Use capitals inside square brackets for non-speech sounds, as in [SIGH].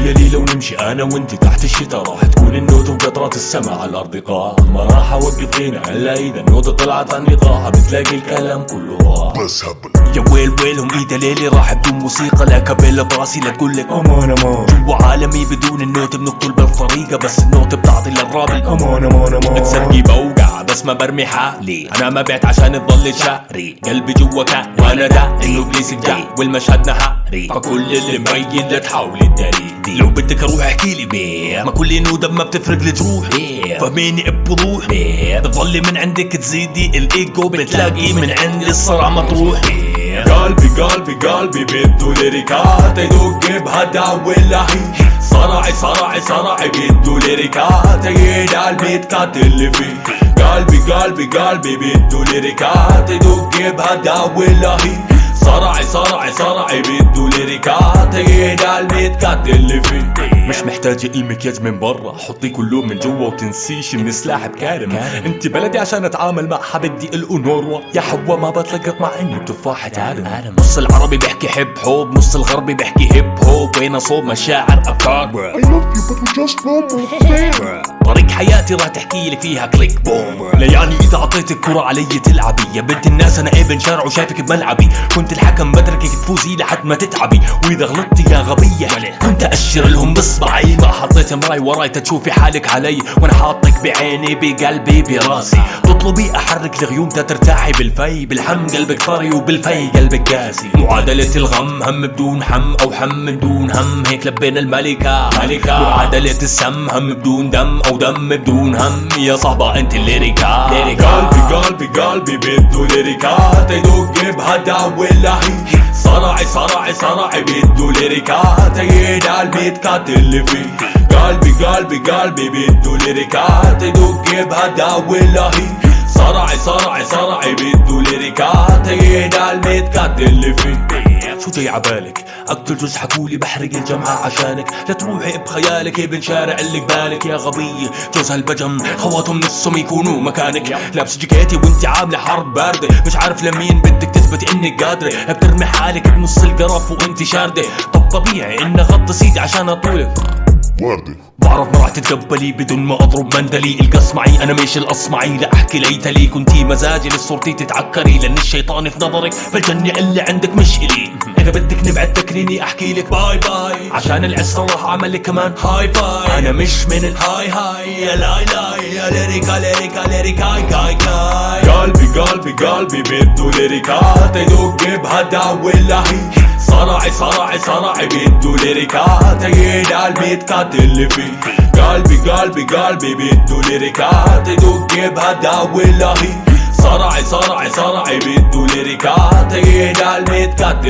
تخيلي لو نمشي أنا وأنت تحت الشتا راح تكون النوت وقطرات السما على الأرض قاع. ما راح أوقف هنا إلا إذا النوتة طلعت عن ايقاعها بتلاقي الكلام كله راح. بس هبل يا ويل ويلهم ايدا ليلي راح بدون موسيقى لا كابيلا براسي لا تقول لك أمان أمان عالمي بدون النوت بنقتل بالطريقة بس النوت بتعطي للراب أمان أمان أمان بتسرقي بوقع بس ما برمي حالي. أنا ما بعت عشان تضل شهري قلبي جوا كان وأنا دا انه إبليس الجاي والمشهد نهاري. فكل اللي مبين لا تحاولي تداري لو بدك أروح احكي لي بيه ما كل نودة ما بتفرق لي تروح فهميني بوضوح بتضلي من عندك تزيدي الإيجو. بتلاقي من عندي الصرع مطروح قلبي قلبي قلبي بده ليريكات يدق بهدا ولا هي صرعي صرعي صرعي بده ليريكات يدعى البيت كات اللي فيه. قلبي قلبي قلبي بده ليريكات يدق بهدا ولا هي صرعي صرعي صرعي بده ليريكات يدعى البيت كات اللي فيه. مش محتاجة المكياج من برا. حطي كله من جوا وتنسيش من سلاح بكارم انت بلدي عشان اتعامل معها بدي الانوروا يا حوا ما بتلقط مع اني بتفاحة عالم. نص العربي بيحكي حب حب نص الغربي بيحكي هيب هوب وين صوب مشاعر أفكار؟ I love you but we just normal [LAUGHS] حياتي راح تحكي لي فيها كليك بوم لا يعني إذا اعطيتك كرة علي تلعبي. يا بنت الناس أنا ابن شارع وشايفك بملعبي. كنت الحكم بدركك تفوزي لحد ما تتعبي. وإذا غلطتي يا غبية. كنت أشر لهم بإصبعي. ما حطيت مراي وراي تشوفي حالك علي. وأنا حاطك بعيني بقلبي براسي. تطلبي أحرك الغيوم ترتاحي بالفي. بالحم قلبك طري وبالفي قلبك قاسي. معادلة الغم هم بدون حم أو حم بدون هم. هيك لبينا الملكة. ملكة. معادلة السم هم بدون دم أو دم. بدون هم يا صاحبة انت الليريكا قلبي قلبي قلبي بده ليريكات يدق بهدا ولا هي صرعي صرعي صرعي بده ليريكات يدعى البيت كات اللي فيه قلبي قلبي قلبي بده ليريكات يدق بهدا ولا هي صرعي صرعي صرعي بده ليريكات يدعى البيت كات اللي فيه شو جاي عبالك؟ أقتل جوز حكولي بحرق الجامعة عشانك. لا تروحي بخيالك ابن شارع اللي قبالك يا غبية جوز هالبجم خواتهم نفسهم يكونوا مكانك. لابس جاكيتي وانت عاملة حرب باردة. مش عارف لمين بدك تثبت إنك قادرة. بترمي حالك بنص القرف وانت شاردة. طب طبيعي إن غطي سيدي عشان أطولك. وردة بعرف ما راح تتقبلي بدون ما أضرب مندلي. القص معي أنا مش الأصمعي. لا أحكي ليتلي كنتي مزاجي لصورتي تتعكري. لأن الشيطان في نظرك بالجنة اللي عندك مش الي إذا بدك نبعد تكريني أحكي لك باي باي. عشان العسرة راح أعمل لك كمان هاي فاي أنا مش من الهاي هاي يا لاي لاي. يا ليريكا ليريكا ليريكا كاي كاي قلبي قلبي قلبي بده ليريكات يدق بهدا ولا هي صرعي صرعي صرعي بده ليريكات يدعى البيت كات اللي فيه. قلبي قلبي قلبي. بده ليريكات يدق بهدا ولا هي صرعي صرعي صرعي بده ليريكات يدعى البيت كات اللي فيه